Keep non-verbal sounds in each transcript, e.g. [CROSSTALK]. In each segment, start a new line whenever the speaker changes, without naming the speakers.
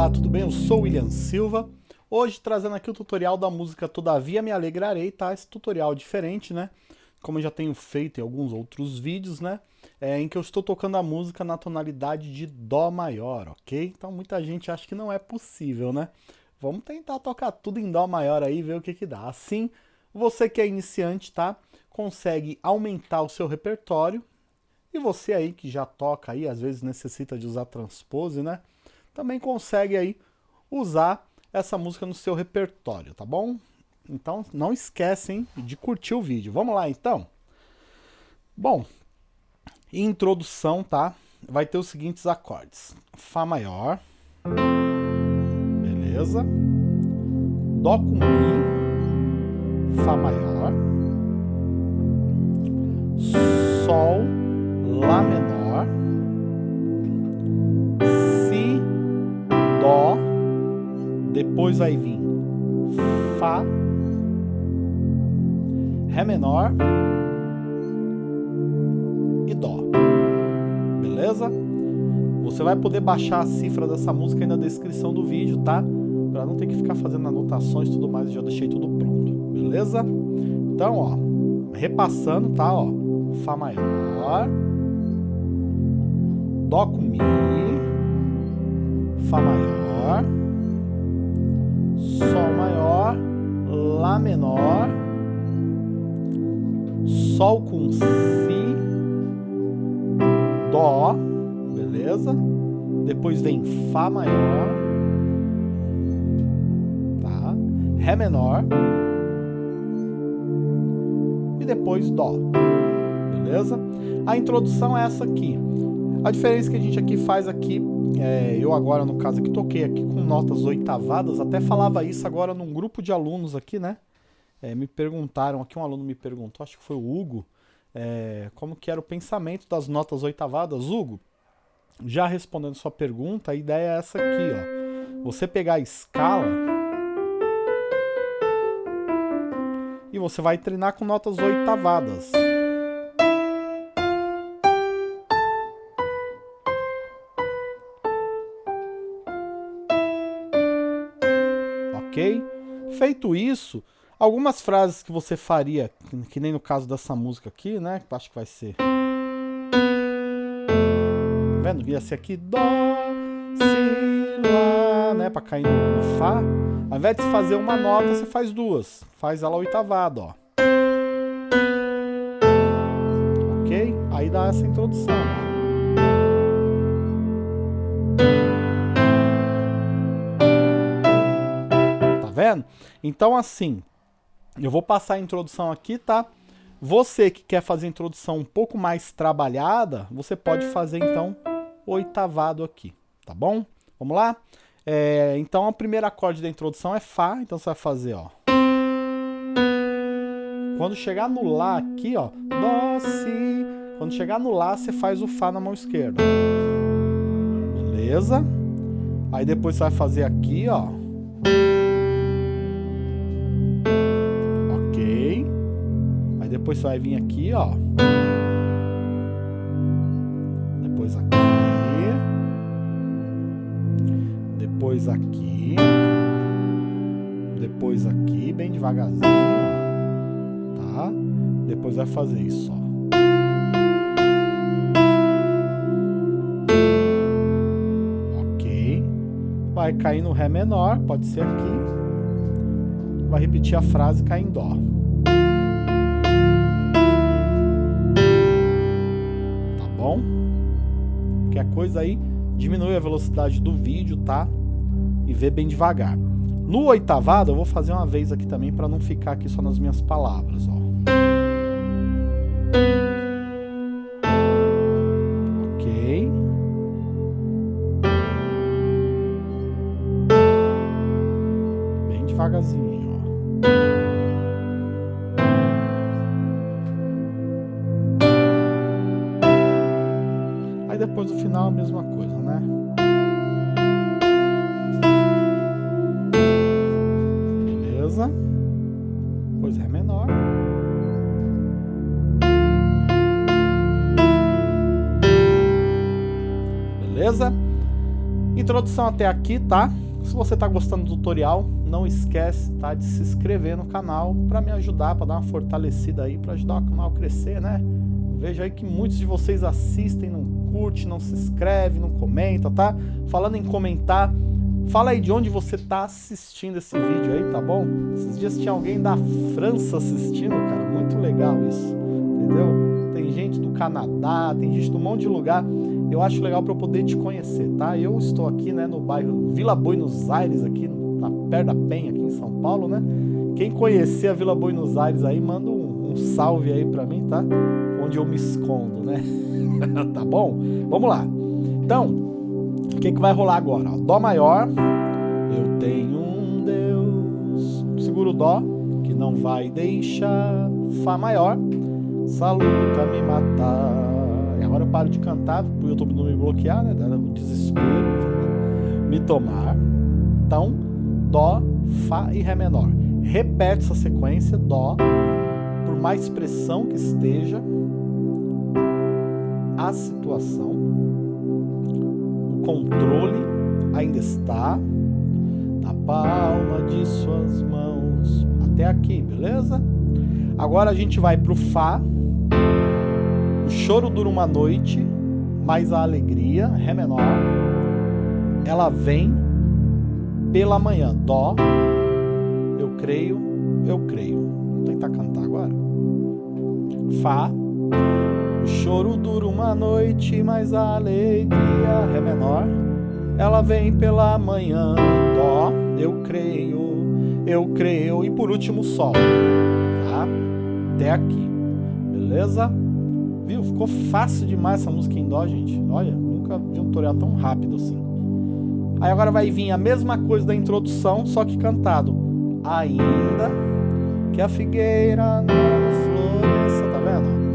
Eu sou William Silva, hoje trazendo aqui o tutorial da música Todavia Me Alegrarei, tá? Esse tutorial diferente, né? Como eu já tenho feito em alguns outros vídeos, né? É, em que eu estou tocando a música na tonalidade de Dó maior, ok? Então muita gente acha que não é possível, né? Vamos tentar tocar tudo em Dó maior aí ver o que que dá. Assim, você que é iniciante, tá? Consegue aumentar o seu repertório. E você aí que já toca aí, às vezes necessita de usar transpose, né? Também consegue aí usar essa música no seu repertório, tá bom? Então não esquecem de curtir o vídeo. Vamos lá então? Bom, introdução, tá? Vai ter os seguintes acordes. Fá maior. Beleza. Dó com Mi. Fá maior. Sol. Lá menor. Depois vai vir Fá, Ré menor e Dó. Beleza? Você vai poder baixar a cifra dessa música aí na descrição do vídeo, tá? Pra não ter que ficar fazendo anotações e tudo mais, eu já deixei tudo pronto. Beleza? Então, ó, repassando, tá? Ó, Fá maior, Dó com Mi, Fá maior, Sol maior, Lá menor, Sol com Si, Dó, beleza? Depois vem Fá maior, tá? Ré menor, e depois Dó, beleza? A introdução é essa aqui. A diferença que a gente aqui faz aqui é, eu agora, no caso aqui, toquei aqui com notas oitavadas, até falava isso agora num grupo de alunos aqui, né? É, me perguntaram, aqui um aluno me perguntou, acho que foi o Hugo, é, como que era o pensamento das notas oitavadas. Hugo, já respondendo sua pergunta, a ideia é essa aqui, ó. Você pegar a escala e você vai treinar com notas oitavadas. Ok? Feito isso, algumas frases que você faria, que nem no caso dessa música aqui, né? Que acho que vai ser... Tá vendo? Ia ser aqui Dó, Si, Lá, né? Pra cair no, no Fá. Ao invés de fazer uma nota, você faz duas. Faz ela oitavada, ó. Ok? Aí dá essa introdução, ó. Vendo? Então, assim, eu vou passar a introdução aqui, tá? Você que quer fazer a introdução um pouco mais trabalhada, você pode fazer, então, oitavado aqui, tá bom? Vamos lá? É, então, o primeiro acorde da introdução é Fá, então você vai fazer, ó. Quando chegar no Lá aqui, ó, Dó, Si. Quando chegar no Lá, você faz o Fá na mão esquerda. Beleza? Aí depois você vai fazer aqui, ó. Depois você vai vir aqui, ó. Depois aqui. Depois aqui. Depois aqui, bem devagarzinho, tá? Depois vai fazer isso, ó. Vai cair no Ré menor, pode ser aqui. Vai repetir a frase e cair em Dó. Coisa aí, diminui a velocidade do vídeo, tá? E vê bem devagar. No oitavado, eu vou fazer uma vez aqui também para não ficar aqui só nas minhas palavras, ó. Ok. Bem devagarzinho, ó. Depois no final a mesma coisa, né? Beleza? Depois Ré menor. Beleza? Introdução até aqui, tá? se você está gostando do tutorial, não esquece tá, de se inscrever no canal para me ajudar, para dar uma fortalecida aí, para ajudar o canal a crescer, né? Vejo aí que muitos de vocês assistem, não curte, não se inscreve, não comenta, tá? Falando em comentar, fala aí de onde você tá assistindo esse vídeo aí, tá bom? Esses dias tinha alguém da França assistindo, cara, muito legal isso, entendeu? Tem gente do Canadá, tem gente de um monte de lugar, eu acho legal para eu poder te conhecer, tá? Eu estou aqui, né, no bairro Vila Buenos Aires, aqui, na perto da Penha, aqui em São Paulo, né? Quem conhecer a Vila Buenos Aires aí, manda um, um salve aí para mim, tá? onde eu me escondo, né? [LAUGHS] tá bom? Vamos lá. Então, o que, que vai rolar agora? Dó maior, eu tenho um Deus. Seguro Dó, que não vai deixar. Fá maior, essa luta me matar. E agora eu paro de cantar, pro YouTube não me bloquear, né? O desespero me tomar. Então, Dó, Fá e Ré menor. Repete essa sequência, Dó, por mais pressão que esteja, a situação, o controle ainda está na palma de suas mãos. Até aqui, beleza? Agora a gente vai para o Fá. O choro dura uma noite, mas a alegria, Ré menor, ela vem pela manhã. Dó, eu creio, eu creio. Vou tentar cantar agora. Fá, o choro dura uma noite, mas a alegria é menor. Ela vem pela manhã, dó, eu creio, eu creio. E por último, sol, tá? Até aqui, beleza? Viu? Ficou fácil demais essa música em dó, gente. Olha, nunca vi um tutorial tão rápido assim. Aí agora vai vir a mesma coisa da introdução, só que cantado. Ainda que a figueira não floresça, tá vendo?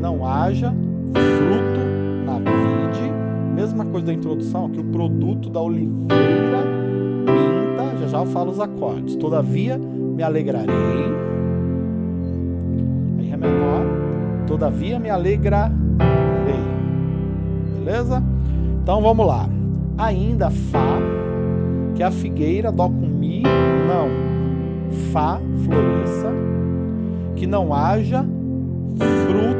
Não haja fruto na vide. Mesma coisa da introdução, aqui o produto da oliveira minta, já já eu falo os acordes. Todavia me alegrarei. Aí Ré menor. Todavia me alegrarei. Beleza? Então vamos lá. Ainda Fá, que é a figueira, Dó com Mi, não. Fá, floresça. Que não haja fruto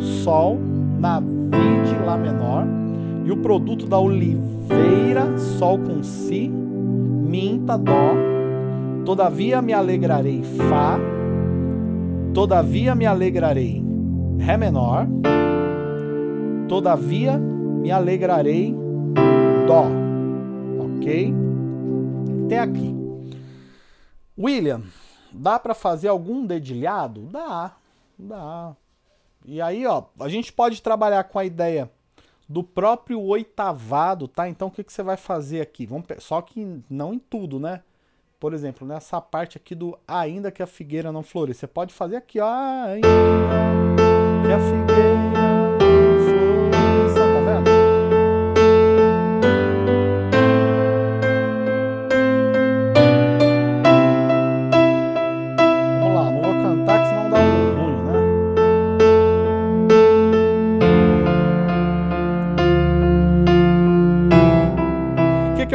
Sol na vide Lá menor e o produto da oliveira, Sol com Si, Minta, Dó, todavia me alegrarei, Fá, todavia me alegrarei, Ré menor, todavia me alegrarei, Dó, ok? Até aqui. William, dá para fazer algum dedilhado? Dá, dá. E aí, ó, a gente pode trabalhar com a ideia do próprio oitavado, tá? Então, o que, que você vai fazer aqui? Vamos, só que não em tudo, né? Por exemplo, nessa parte aqui do ainda que a figueira não floresça. Você pode fazer aqui, ó, ainda que a figueira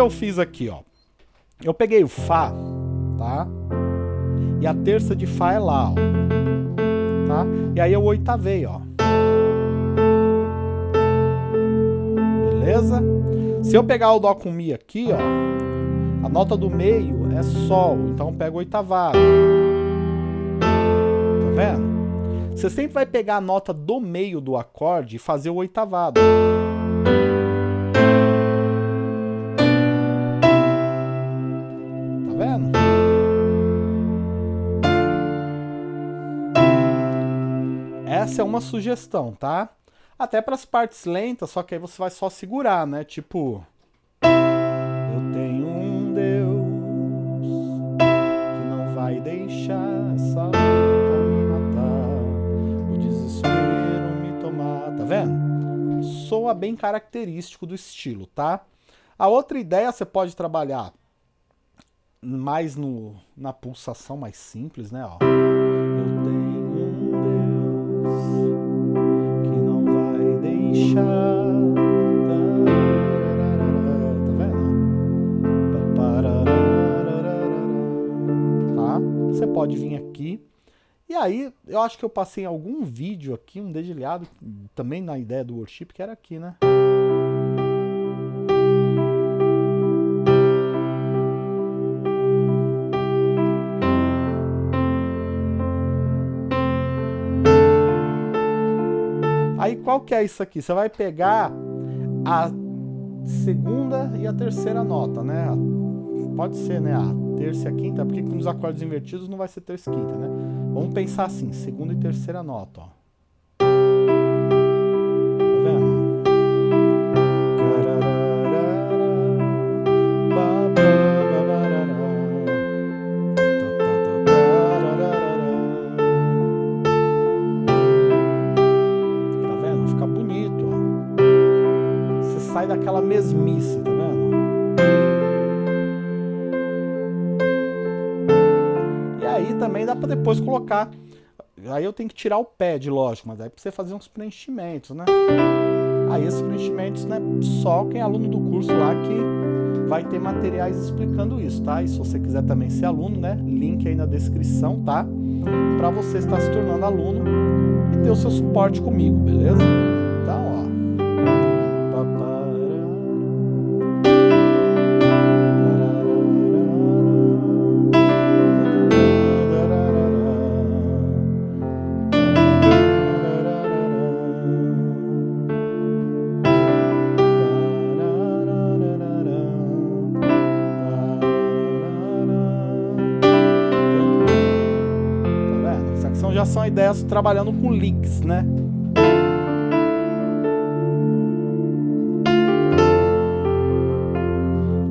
eu fiz aqui, ó? Eu peguei o Fá, tá? E a terça de Fá é lá, ó. Tá? E aí eu oitavei, ó. Beleza? Se eu pegar o Dó com Mi aqui, ó, a nota do meio é Sol, então eu pego oitavado. Tá vendo? Você sempre vai pegar a nota do meio do acorde e fazer o oitavado. Essa é uma sugestão, tá? Até para as partes lentas, só que aí você vai só segurar, né? Tipo... Eu tenho um Deus que não vai deixar essa luta me matar, o desespero me tomar, tá vendo? Soa bem característico do estilo, tá? A outra ideia você pode trabalhar mais no, na pulsação mais simples, né? Ó. Tá tá. você pode vir aqui. E aí, eu acho que eu passei algum vídeo aqui, um dedilhado, também na ideia do worship, que era aqui, né? Aí qual que é isso aqui? Você vai pegar a segunda e a terceira nota, né? Pode ser, né? A terça e a quinta, porque com os acordes invertidos não vai ser terça e quinta, né? Vamos pensar assim, segunda e terceira nota, ó. Sai daquela mesmice, tá vendo? E aí também dá para depois colocar, aí eu tenho que tirar o pad, lógico, mas aí você fazer uns preenchimentos, né? Aí esses preenchimentos, né, só quem é aluno do curso lá que vai ter materiais explicando isso, tá? E se você quiser também ser aluno, né, link aí na descrição, tá? Para você estar se tornando aluno e ter o seu suporte comigo, beleza? São ideias trabalhando com leaks, né?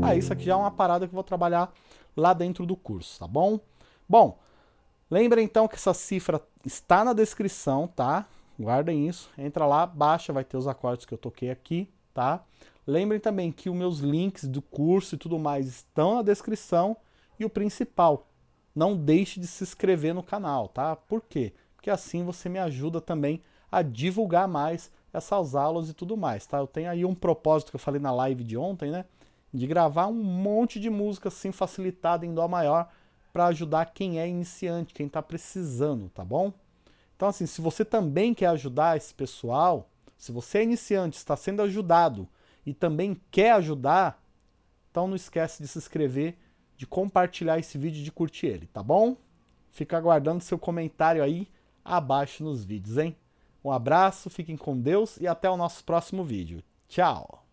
Ah, isso aqui já é uma parada que eu vou trabalhar lá dentro do curso, tá bom? Bom, lembra então que essa cifra está na descrição, tá? Guardem isso, entra lá, baixa, vai ter os acordes que eu toquei aqui, tá? Lembrem também que os meus links do curso e tudo mais estão na descrição e o principal, não deixe de se inscrever no canal, tá? Por quê? Porque assim você me ajuda também a divulgar mais essas aulas e tudo mais, tá? Eu tenho aí um propósito que eu falei na live de ontem, né? De gravar um monte de música assim facilitada em Dó maior para ajudar quem é iniciante, quem está precisando, tá bom? Então assim, se você também quer ajudar esse pessoal, se você é iniciante, está sendo ajudado e também quer ajudar, então não esquece de se inscrever de compartilhar esse vídeo e de curtir ele, tá bom? Fica aguardando seu comentário aí abaixo nos vídeos, hein? Um abraço, fiquem com Deus e até o nosso próximo vídeo. Tchau!